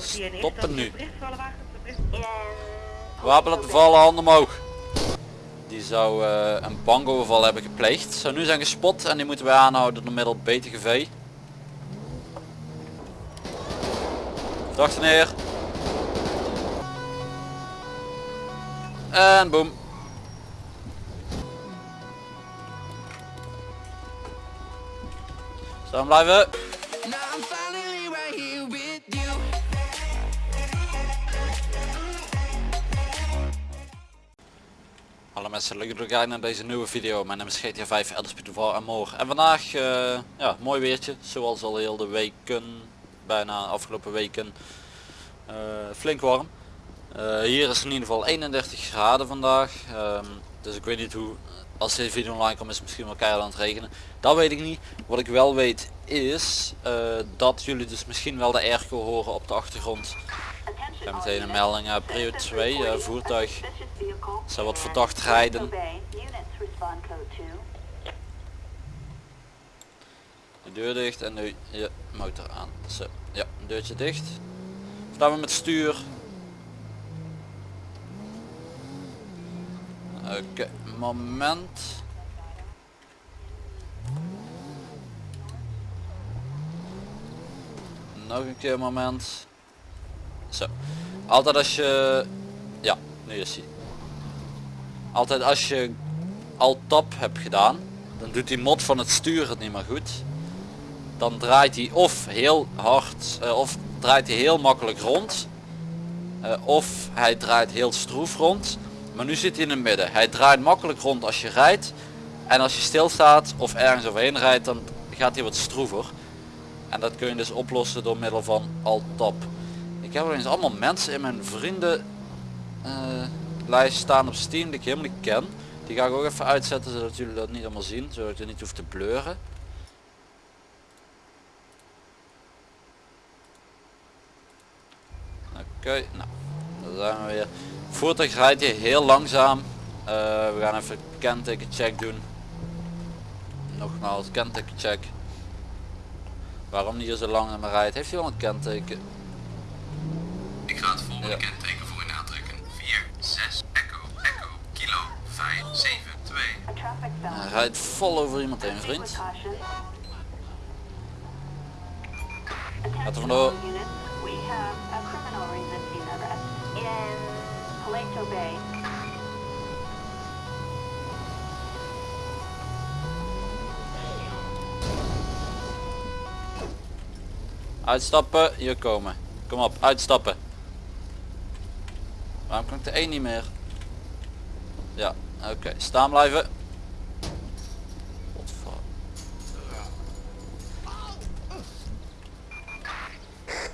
Stoppen nu. Wapen laten vallen, handen omhoog. Die zou eh, een bankoverval hebben gepleegd. Zou nu zijn gespot en die moeten wij aanhouden door middel BTGV. Verdachte neer. En boom. Staan blijven. Hallo mensen, leuk dat kijken naar deze nieuwe video. Mijn naam is GTA 5 Elderspeed Duval en morgen. En vandaag, eh, ja, mooi weertje. Zoals al heel de weken, bijna afgelopen weken. Eh, flink warm. Eh, hier is in ieder geval 31 graden vandaag. Ehm, dus ik weet niet hoe, als deze video online komt is het misschien wel keihard aan het regenen. Dat weet ik niet. Wat ik wel weet is dat jullie dus misschien wel de airco horen op de achtergrond. Ik meteen een melding, prio 2, eh, voertuig. Zou wat verdacht rijden. De deur dicht en nu je motor aan. Zo, ja, deurtje dicht. Staan we met stuur. Oké, moment. Nog een keer moment. Zo. Altijd als je... Ja, nu is hij. Altijd als je al tap hebt gedaan, dan doet die mod van het stuur het niet meer goed. Dan draait hij of heel hard, eh, of draait hij heel makkelijk rond. eh, of hij draait heel stroef rond. Maar nu zit hij in het midden. Hij draait makkelijk rond als je rijdt. En als je stilstaat of ergens overheen rijdt, dan gaat hij wat stroever. En dat kun je dus oplossen door middel van Alt-Tab. Ik heb eens allemaal mensen in mijn vrienden eh, lijst staan op Steam die ik helemaal niet ken. Die ga ik ook even uitzetten zodat jullie dat niet allemaal zien. Zodat je niet hoeft te bleuren. Oké, nou, daar zijn we weer. Voertuig rijdt hier heel langzaam. Eh, we gaan even kenteken check doen. Nogmaals, kenteken check. Waarom die hier zo lang maar rijdt? Heeft hij wel een kenteken? Ik ga het volgende Ja. kenteken Hij rijdt vol over iemand heen, vriend. Gaat er vandoor. Uitstappen, hier komen. Kom op, uitstappen. Waarom kan ik de 1 niet meer? Ja, oké. Staan blijven. Godver- Stoppen nu. Medical aid requested in Paleto Bay.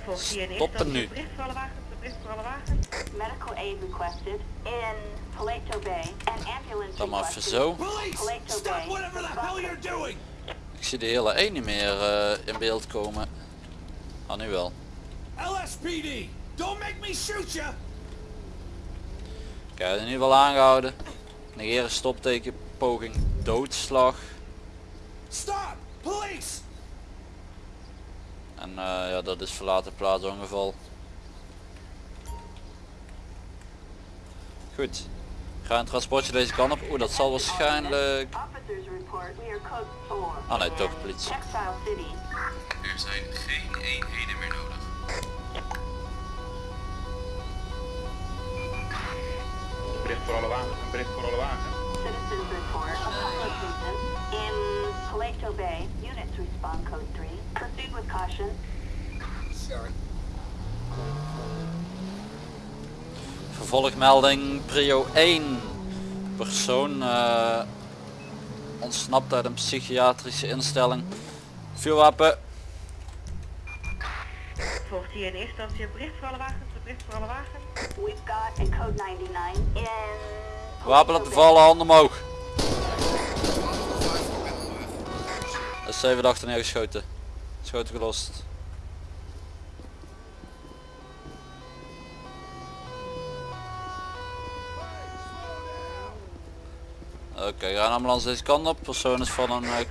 An ambulance Dan maar even requested. zo. Police, stop whatever the hell you're doing! Ik zie de hele 1 niet meer eh, in beeld komen. Ah, nu wel. LSPD! Don't make me shoot you! Kijk, in ieder geval aangehouden. Negeren stopteken, poging, doodslag. Stop! Police! En eh, ja, dat is verlaten plaatsongeval. Goed. Ga een transportje deze kant op. Oeh, dat zal waarschijnlijk... Officers report we are code 4. Ah nee, toch politie. Er zijn geen eenheden meer nodig. Bericht voor alle wagens, een bericht voor alle wagens. Citizens report a pilot incident in Paleto Bay. Units respond code 3. Proceed with caution. Vervolgmelding prio 1. Persoon eh, ontsnapt uit een psychiatrische instelling. Vuurwapen. Volgt hier in eerste instantie een bericht voor alle wagens, een bericht voor alle wagens. We've got a code 99 in Wapen laten vallen, handen omhoog. Er is 7 achter neergeschoten. Schoten gelost. Oké, ga een ambulance deze kant op. Persoon is van een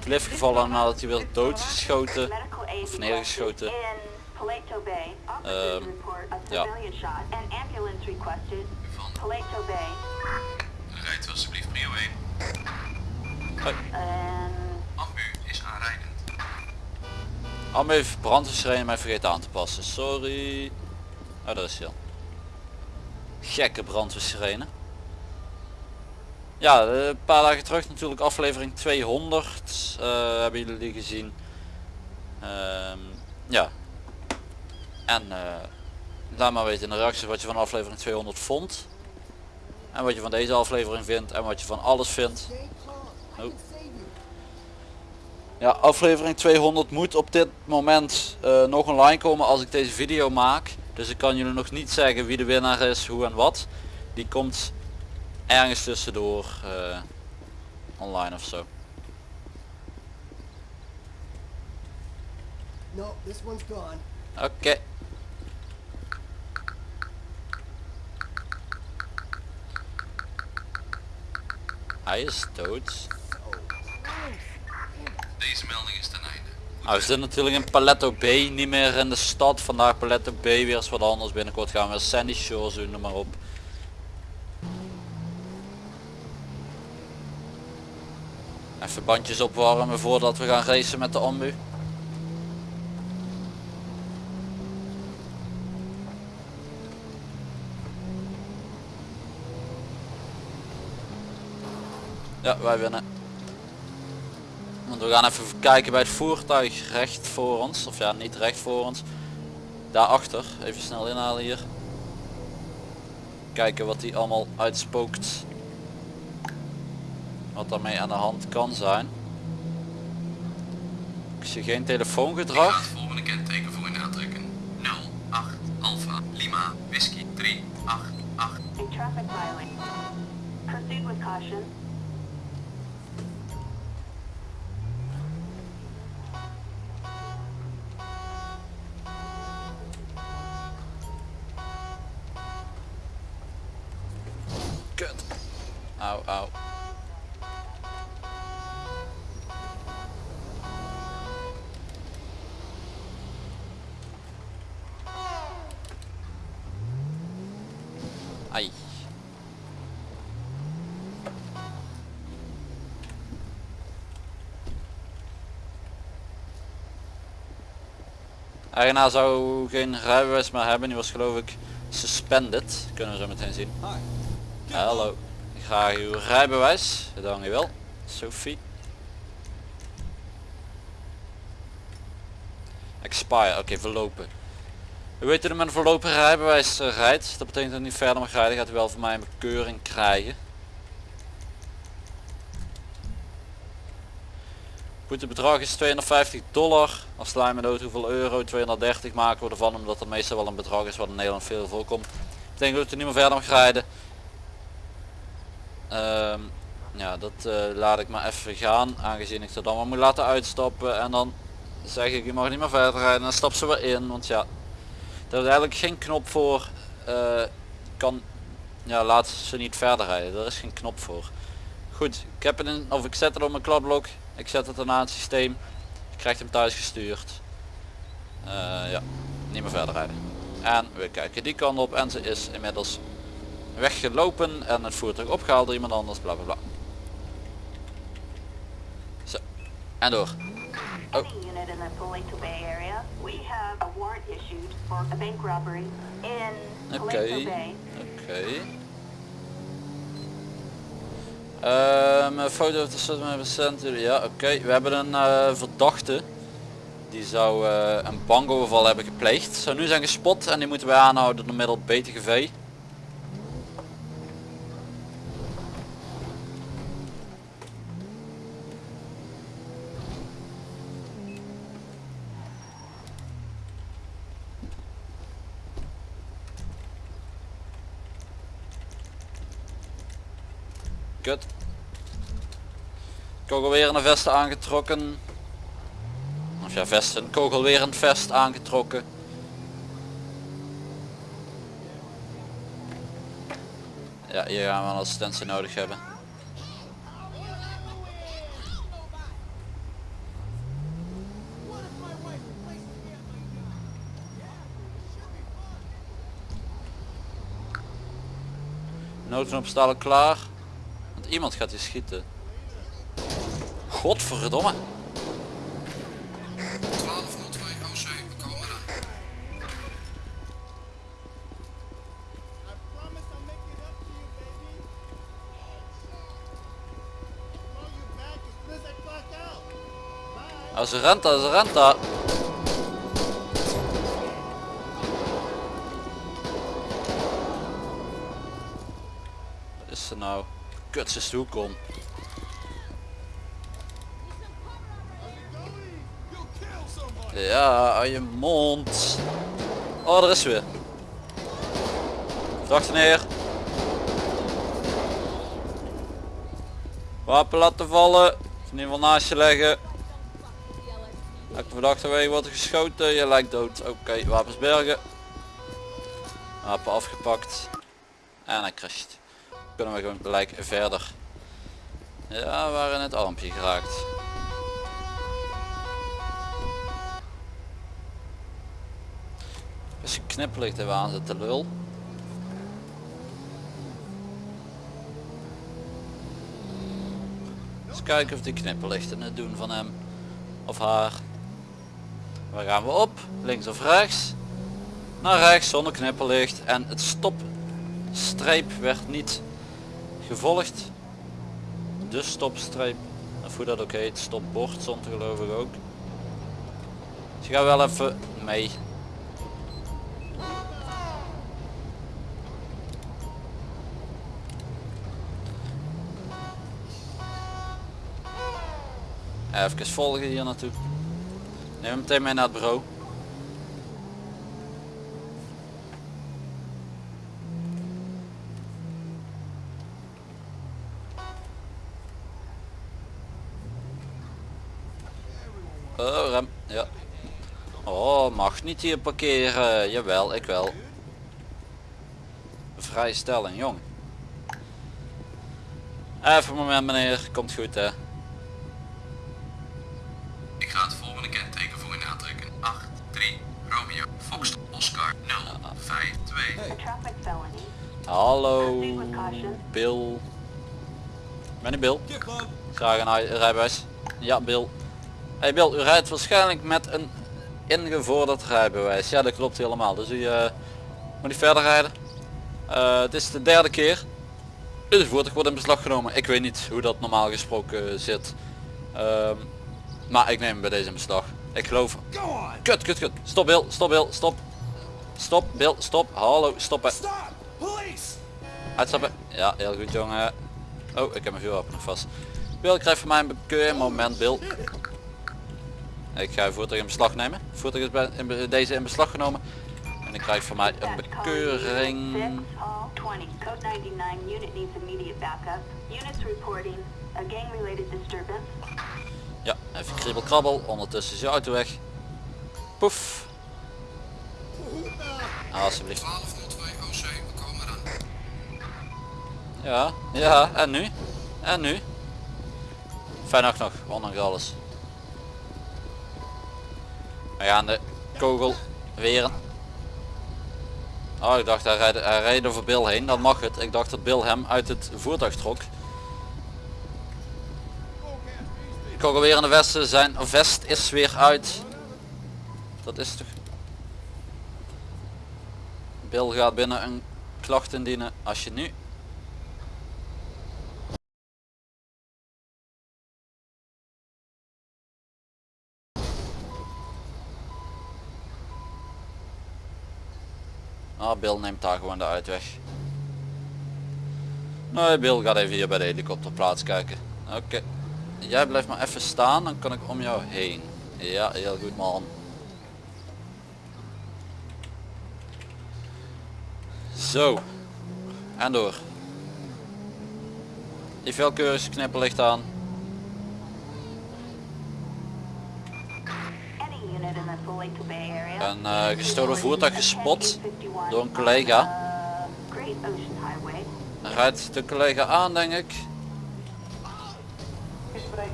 cliff gevallen nadat hij werd doodgeschoten. Of neergeschoten. a ja. Paleto Bay, rijdt alsjeblieft prio 1. and Ambu is aanrijdend. Ambu heeft brandweersirene mij vergeten aan te passen. Sorry. Oh, daar is hij al. Gekke brandweersirene. Ja, eh, een paar dagen terug natuurlijk aflevering 200. eh, hebben jullie gezien. Ehm, ja. En eh, laat maar weten in de reacties wat je van aflevering 200 vond. En wat je van deze aflevering vindt. En wat je van alles vindt. Oh. Ja, aflevering 200 moet op dit moment eh, nog online komen als ik deze video maak. Dus ik kan jullie nog niet zeggen wie de winnaar is, hoe en wat. Die komt ergens tussendoor eh, online of zo. No, this one's Hij is dood. Deze melding is ten einde. Nou, we zitten natuurlijk in Paletto B, niet meer in de stad. Vandaag Paletto B, weer eens wat anders. Binnenkort gaan we weer Sandy Shores doen, noem maar op. Even bandjes opwarmen voordat we gaan racen met de ambu. Ja, wij winnen. Want we gaan even kijken bij het voertuig recht voor ons. Of ja, niet recht voor ons. Daarachter. Even snel inhalen hier. Kijken wat die allemaal uitspookt. Wat daarmee aan de hand kan zijn. Ik zie geen Ik telefoongedrag. ga het volgende kenteken voor u aantrekken. 08 Alpha Lima Whisky 388. Au. Ai. Eigenaar zou geen rijbewijs meer hebben, die was geloof ik suspended. Kunnen we zo meteen zien. Hallo. Graag uw rijbewijs. Wel. Sophie. Expire. Oké, verlopen. U weet dat u met rijbewijs eh, rijdt. Dat betekent dat u niet verder mag rijden. Gaat u wel van mij een bekeuring krijgen. Boetebedrag is 250 dollar. Als sla je me dood hoeveel euro? 230 maken we ervan. Omdat dat meestal wel een bedrag is wat in Nederland veel voorkomt. Betekent dat u niet meer verder mag rijden. Ehm, ja, dat eh, laat ik maar even gaan, aangezien ik er dan maar moet laten uitstappen en dan zeg ik je mag niet meer verder rijden en dan stap ze weer in, want ja, er is eigenlijk geen knop voor, eh, kan, ja laat ze niet verder rijden, er is geen knop voor. Goed, ik heb het in, of ik zet het op mijn kladblok, ik zet het aan het systeem, krijgt hem thuis gestuurd. Eh, ja, niet meer verder rijden. En we kijken die kant op en ze is inmiddels weggelopen en het voertuig opgehaald door iemand anders, bla bla bla. Zo, en door. Oh. We robbery in Oké, Bay. oké. Ehm, een foto of de ja oké. We hebben een eh, verdachte. Die zou eh, een bankoverval hebben gepleegd. Zou nu zijn gespot en die moeten wij aanhouden door middel BTGV. Kogelwerende vesten aangetrokken. Of ja, vesten, kogelwerend vest aangetrokken. Ja, hier gaan we een assistentie nodig hebben. Noten staat al klaar. Want iemand gaat hier schieten. Godverdomme. 1202 OC, we komen. Als ze rent, als ze rent daar. Wat is ze nou? Kut, ze is de hoek om. Ja, aan je mond. Oh, er is weer. Dag neer. Wapen laten vallen. Of in ieder geval naast je leggen. Elke verdachte weg wordt geschoten. Je lijkt dood. Oké, wapens bergen. Wapen afgepakt. En hij crasht. Kunnen we gewoon gelijk verder. Ja, we waren in het armpje geraakt. Als je knipperlicht even aanzetten lul. Eens kijken of die knipperlichten het doen van hem of haar. Waar gaan we op? Links of rechts? Naar rechts zonder knipperlicht en het stopstreep werd niet gevolgd. De stopstreep, of hoe dat ook heet, stopbord stond geloof ik ook. Dus je gaat wel even mee. Even volgen hier naartoe. Neem hem meteen mee naar het bureau. Oh, rem. Ja. Oh, mag niet hier parkeren. Jawel, ik wel. Vrijstelling, jong. Even een moment meneer, komt goed hè. Hallo, Bill. Ben ik Bill? Graag een rij- rijbewijs. Ja, Bill. Hey Bill, u rijdt waarschijnlijk met een ingevorderd rijbewijs. Ja, dat klopt helemaal. Dus u eh, moet niet verder rijden. Eh, het is de derde keer. Dus het voertuig wordt in beslag genomen. Ik weet niet hoe dat normaal gesproken zit. Ehm, maar ik neem hem bij deze in beslag. Ik geloof... Kut, kut, kut. Stop Bill, stop Bill, stop. Stop Bill, stop. Hallo, stoppen. Stop. Police. Uitstappen. Ja, heel goed jongen. Oh, ik heb mijn vuurwapen nog vast. Bill, ik krijg van mij een bekeur moment, Bill. Ik ga je voertuig in beslag nemen. Het voertuig is bij, in be- deze in beslag genomen. En ik krijg van mij een bekeuring. 6, all 20, code 99, unit needs immediate backup. Units reporting a gang-related disturbance. Ja, even kriebel krabbel. Ondertussen is je auto weg. Poef. Ah, alsjeblieft. Ja, ja, en nu? En nu? Fijn nog, ondanks alles. We gaan de kogel weren. Oh, ik dacht hij rijdt, hij rijdt over Bill heen, dan mag het. Ik dacht dat Bill hem uit het voertuig trok. Kogelwerende vesten zijn, vest is weer uit. Dat is toch... Bill gaat binnen een klacht indienen als je nu Ah, Bill neemt daar gewoon de uitweg. Nee, Bill gaat even hier bij de helikopterplaats kijken. Oké. Jij blijft maar even staan, dan kan ik om jou heen. Ja, heel goed man. Zo. En door. Die velkeurig knipperlicht aan. Een eh, gestolen voertuig gespot door een collega. Uh, Great Ocean Highway. Rijdt de collega aan denk ik.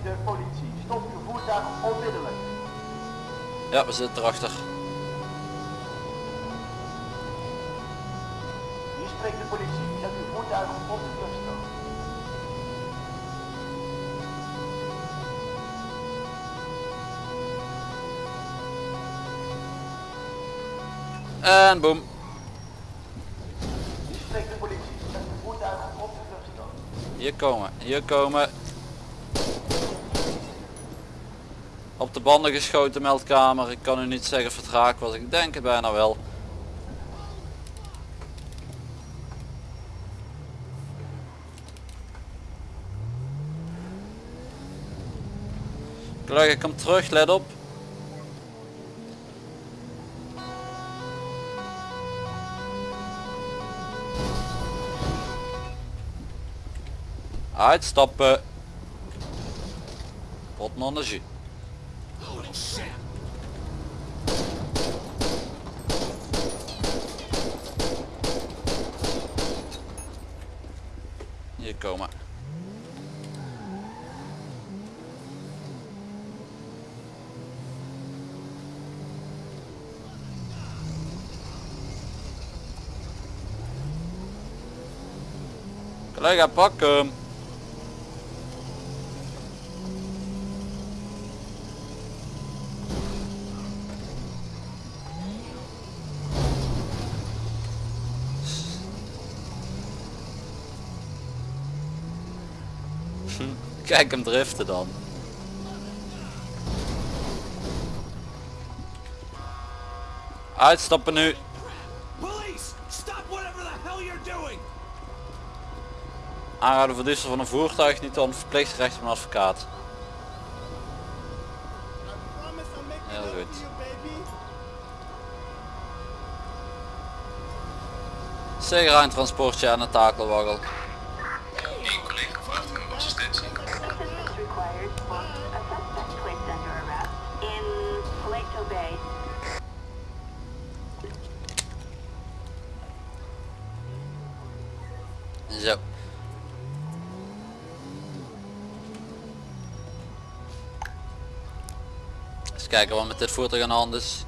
De politie. Stop uw voertuig onmiddellijk. Ja, we zitten erachter. Hier spreekt de politie. Zet uw voertuig op de vluchtstrook. En boom. Die spreekt de politie. Zet de voertuigen op de vluchtstrook. Hier komen, hier komen. Op de banden geschoten meldkamer. Ik kan u niet zeggen raak was. Ik denk het bijna wel. Collega, kom terug, let op. Uitstappen. Pot non de jus. Holy shit! Hier komen. Collega, pak hem. Kijk hem driften dan. Uitstappen nu. Aanhouden voor diefstal van een voertuig niet dan verplicht recht op een advocaat. Heel goed. Zeker een transportje aan een takelwaggel. Zo. Eens kijken wat met dit voertuig aan de hand is.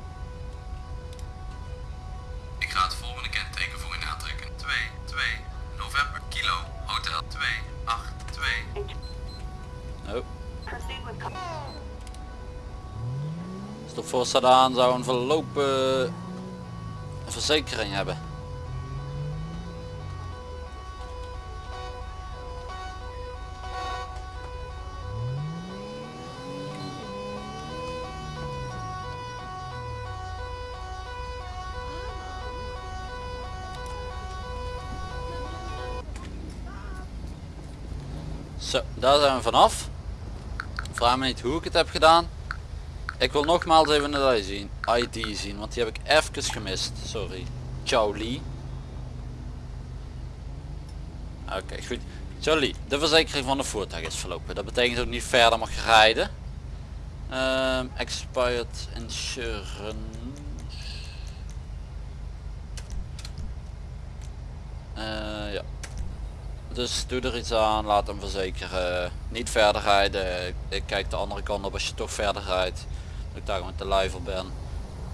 Sadaan zou een verlopen verzekering hebben. Zo, daar zijn we vanaf. Vraag me niet hoe ik het heb gedaan. Ik wil nogmaals even het ID zien, ID zien, want die heb ik even gemist. Sorry. Ciao Lee. Oké, goed. Ciao de verzekering van de voertuig is verlopen. Dat betekent ik niet verder mag rijden. Ehm, expired insurance. Eh, ja. Dus doe er iets aan, laat hem verzekeren. Niet verder rijden. Ik kijk de andere kant op als je toch verder rijdt. Ik daar met de luiver ben.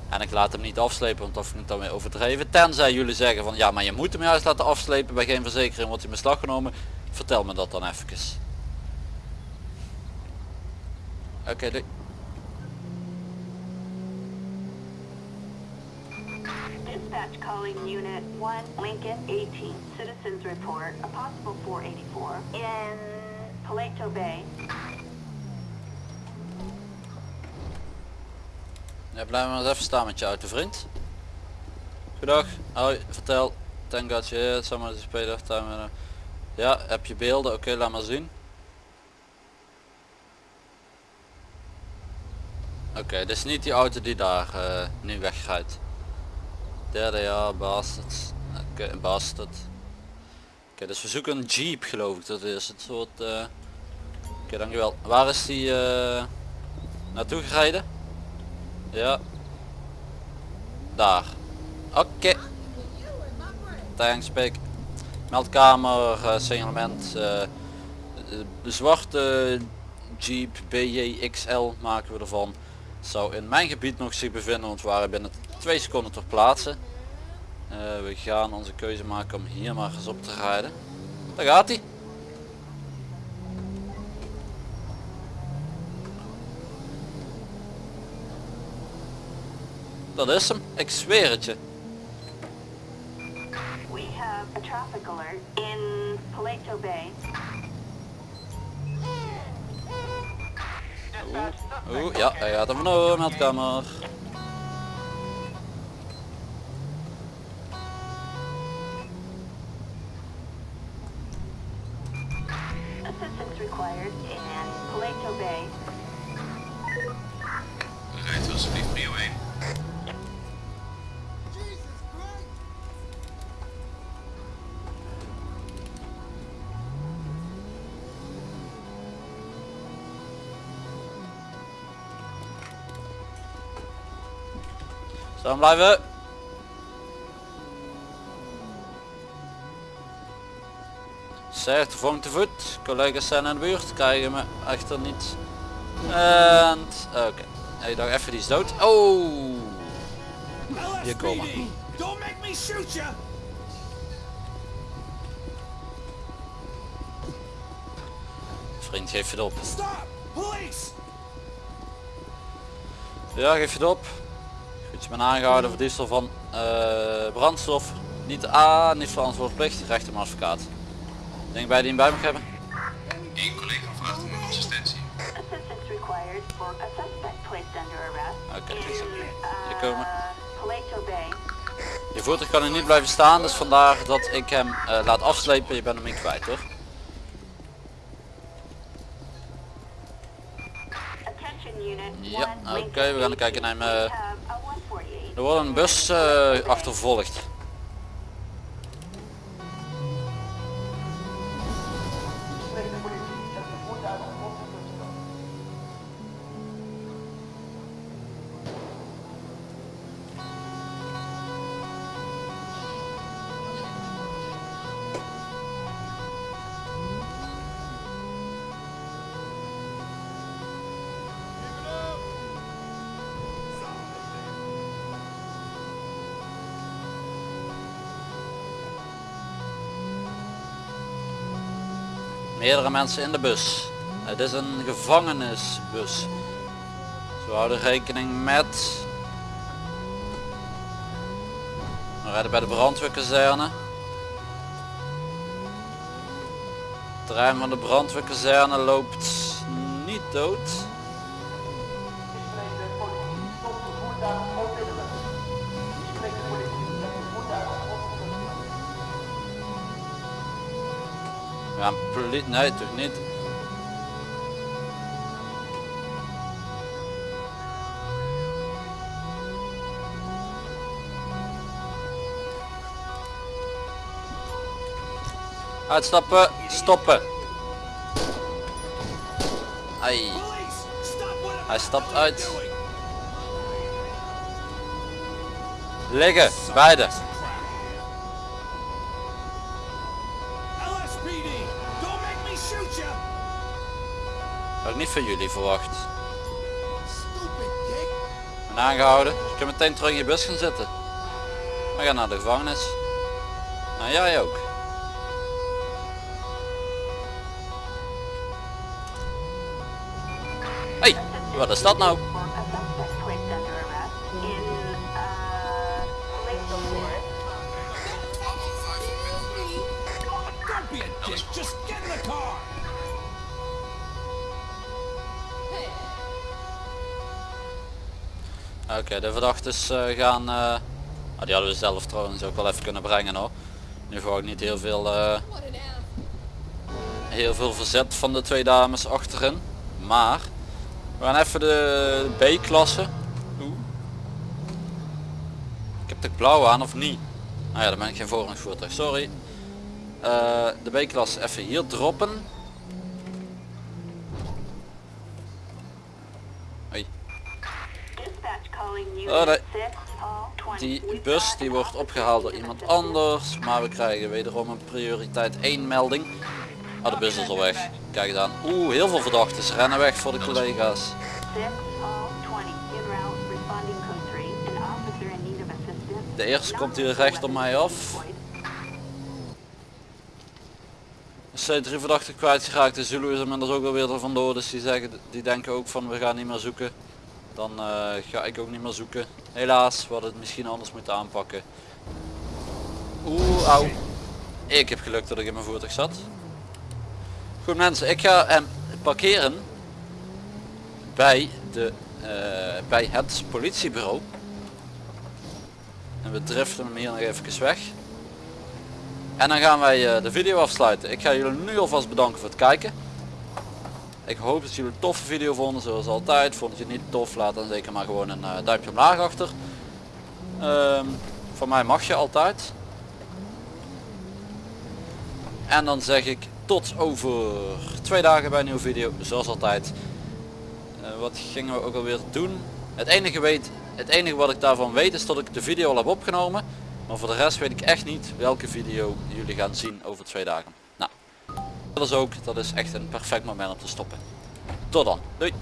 En ik laat hem niet afslepen, want dat vind ik dan weer overdreven. Tenzij jullie zeggen van ja, maar je moet hem juist laten afslepen. Bij geen verzekering wordt hij in beslag genomen. Vertel me dat dan even. Oké, doei. Dispatch calling Unit 1, Lincoln 18. Citizens report a possible 484 in Paleto Bay. Ja, blijf maar eens even staan met je auto vriend. Goedag. Hoi, vertel. Thank God je here. Someone is off time. uh, Ja, heb je beelden? Oké, laat maar zien. Oké, dit is niet die auto die daar eh, nu wegrijdt. Derde jaar, bastard. Oké, bastard. Oké, dus we zoeken een jeep geloof ik. Dat is het soort... eh Oké, dankjewel. Waar is die eh, naartoe gereden? Ja. Daar. Oké. Thanks, Pik. Meldkamer, eh, signalement. eh, de zwarte Jeep BJXL maken we ervan. Zou in mijn gebied nog zich bevinden, want we waren binnen twee seconden ter plaatse. Eh, we gaan onze keuze maken om hier maar eens op te rijden. Daar gaat hij. Dat is hem, ik zweer het je. We have a traffic alert in Paleto Bay. Oeh, ja, hij gaat er vandoor, meldkamer. Staan blijven. Zeg, de volgende te voet. Collega's zijn in de buurt. Krijgen me echter niet. En... Oké. Hey, dacht even die is dood. Oh! Hier komen. Don't make me shoot you! Vriend, geef het op. Stop! Police! Ja, geef je het op. Je bent aangehouden voor diefstal van eh, brandstof. Niet A, niet verantwoordplicht, recht om advocaat. Denk bij die hem bij mag hebben? Eén collega vraagt om uw assistentie. Oké. Hier uh, komen. Bay. Je voertuig kan er niet blijven staan, dus vandaar dat ik hem eh, laat afslepen. Je bent hem niet kwijt hoor. Attention unit. Ja, oké, Lincoln we gaan kijken naar 18. hem, eh, We have a 148. Er wordt een bus eh, achtervolgd. Meerdere mensen in de bus. Het is een gevangenisbus. We houden rekening met... We rijden bij de brandweerkazerne. Het terrein van de brandweerkazerne loopt niet dood. Ja, politie... Nee, toch niet. Uitstappen, stoppen. Ai. Hij stapt uit. Liggen, beide. Van jullie verwacht. Ik ben aangehouden. Je kunt meteen terug in je bus gaan zitten. We gaan naar de gevangenis. Nou jij ook. Hey, wat is dat nou? Oké, de verdachtes eh, gaan... eh, ah, die hadden we zelf trouwens ook wel even kunnen brengen hoor. Nu gewoon niet heel veel... eh, heel veel verzet van de twee dames achterin. Maar... We gaan even de B-klasse. Ik heb de blauw aan of niet? Nou ja, dan ben ik geen voorrangsvoertuig, sorry. De B-klasse even hier droppen. Hoi. Dispatch calling unit Oh, nee. 6, all 20. Die bus die wordt opgehaald door iemand anders. Maar we krijgen wederom een prioriteit 1 melding. Ah, de bus is al weg. Kijk aan. Oeh, heel veel verdachten. Rennen weg voor de collega's. 6, all 20. En route responding code 3. An officer in need of assistance. De eerste komt hier recht op mij af. zijn drie verdachten kwijtgeraakt. De Zulu is inmiddels ook alweer er vandoor. Dus die, zeggen, die denken ook van we gaan niet meer zoeken. Dan eh, ga ik ook niet meer zoeken. Helaas, we hadden het misschien anders moeten aanpakken. Oeh, auw. Ik heb geluk dat ik in mijn voertuig zat. Goed mensen, ik ga hem parkeren bij, de, eh, bij het politiebureau. En we driften hem hier nog even weg. En dan gaan wij eh, de video afsluiten. Ik ga jullie nu alvast bedanken voor het kijken. Ik hoop dat jullie een toffe video vonden zoals altijd. Vond je het niet tof, laat dan zeker maar gewoon een eh, duimpje omlaag achter. Ehm, van mij mag je altijd. En dan zeg ik tot over twee dagen bij een nieuwe video, zoals altijd. Eh, wat gingen we ook alweer doen? Het enige, weet, het enige wat ik daarvan weet is dat ik de video al heb opgenomen. Maar voor de rest weet ik echt niet welke video jullie gaan zien over twee dagen. Dat is ook, dat is echt een perfect moment om te stoppen. Tot dan, doei!